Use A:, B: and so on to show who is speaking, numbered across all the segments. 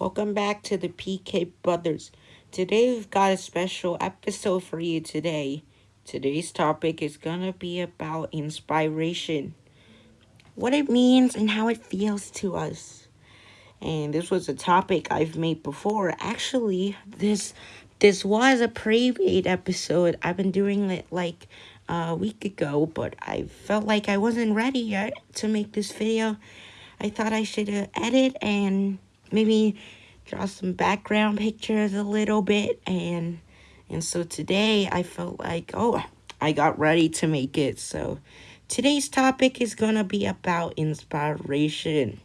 A: Welcome back to the PK Brothers. Today we've got a special episode for you today. Today's topic is gonna be about inspiration. What it means and how it feels to us. And this was a topic I've made before. Actually, this this was a pre-made episode. I've been doing it like a week ago, but I felt like I wasn't ready yet to make this video. I thought I should edit and maybe draw some background pictures a little bit. And and so today I felt like oh I got ready to make it. So today's topic is gonna be about inspiration.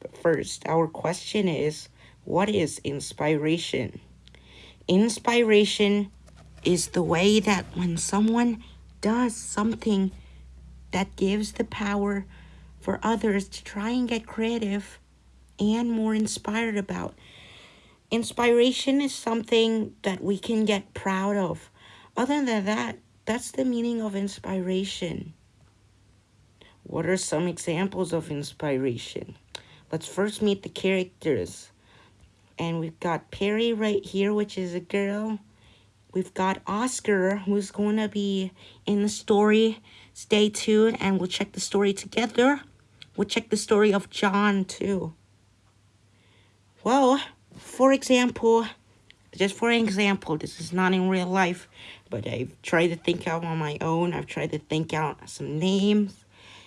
A: But first our question is what is inspiration? Inspiration is the way that when someone does something that gives the power for others to try and get creative and more inspired about. Inspiration is something that we can get proud of. Other than that, that's the meaning of inspiration. What are some examples of inspiration? Let's first meet the characters. And we've got Perry right here, which is a girl. We've got Oscar, who's going to be in the story. Stay tuned and we'll check the story together. We'll check the story of John too. Well, for example, just for example, this is not in real life, but I've tried to think out on my own. I've tried to think out some names,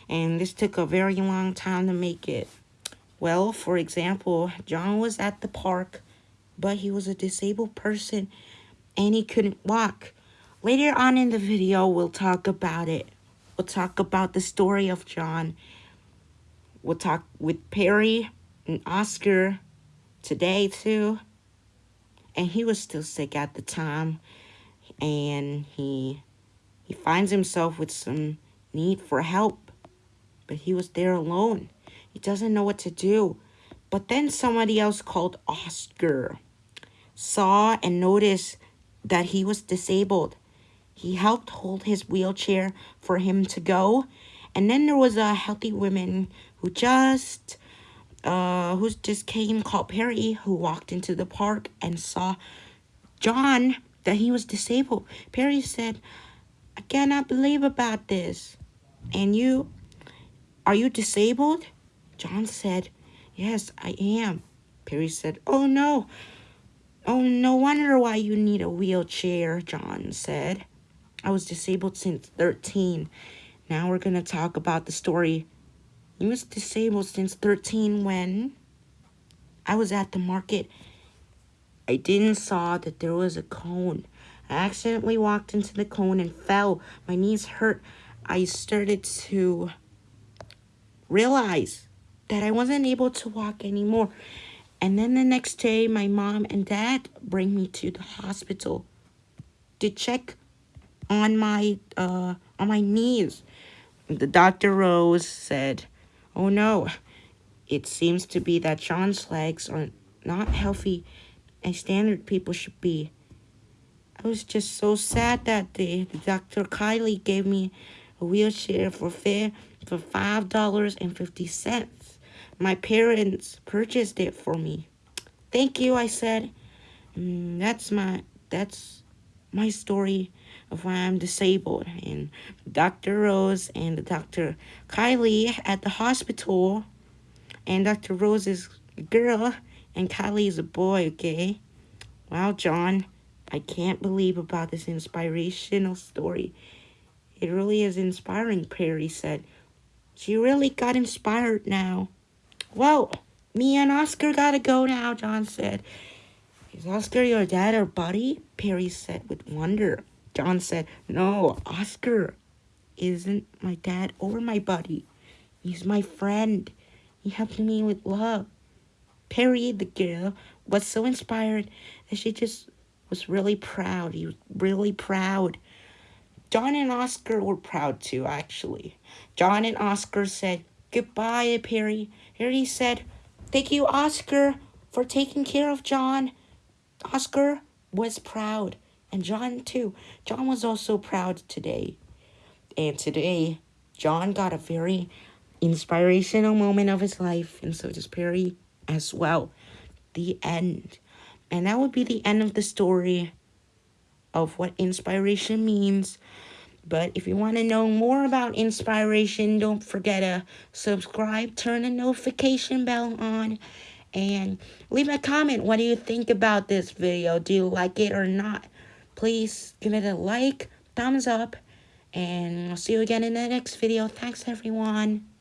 A: and this took a very long time to make it. Well, for example, John was at the park, but he was a disabled person and he couldn't walk. Later on in the video, we'll talk about it. We'll talk about the story of John. We'll talk with Perry and Oscar today too. And he was still sick at the time. And he he finds himself with some need for help. But he was there alone. He doesn't know what to do. But then somebody else called Oscar saw and noticed that he was disabled. He helped hold his wheelchair for him to go. And then there was a healthy woman who just uh, who just came called Perry, who walked into the park and saw John that he was disabled. Perry said, I cannot believe about this. And you, are you disabled? John said, Yes, I am. Perry said, Oh no. Oh, no wonder why you need a wheelchair, John said. I was disabled since 13. Now we're going to talk about the story he was disabled since 13 when I was at the market. I didn't saw that there was a cone. I accidentally walked into the cone and fell. My knees hurt. I started to realize that I wasn't able to walk anymore. And then the next day, my mom and dad bring me to the hospital to check on my uh on my knees. The doctor Rose said, Oh no, it seems to be that John's legs are not healthy as standard people should be. I was just so sad that the Dr. Kylie gave me a wheelchair for fair for five dollars and fifty cents. My parents purchased it for me. Thank you, I said. Mm, that's my that's my story of why I'm disabled. And Dr. Rose and Dr. Kylie at the hospital. And Dr. Rose is a girl and Kylie is a boy, okay? Wow, John, I can't believe about this inspirational story. It really is inspiring, Perry said. She really got inspired now. Well, me and Oscar gotta go now, John said. Is Oscar your dad or buddy? Perry said with wonder. John said, No, Oscar isn't my dad or my buddy. He's my friend. He helped me with love. Perry, the girl, was so inspired that she just was really proud. He was really proud. John and Oscar were proud too, actually. John and Oscar said, Goodbye, Perry. Perry said, Thank you, Oscar, for taking care of John. Oscar was proud, and John too. John was also proud today. And today, John got a very inspirational moment of his life, and so does Perry as well. the end. And that would be the end of the story of what inspiration means. But if you want to know more about inspiration, don't forget to subscribe, turn the notification bell on, and leave a comment. What do you think about this video? Do you like it or not? Please give it a like, thumbs up, and I'll see you again in the next video. Thanks, everyone.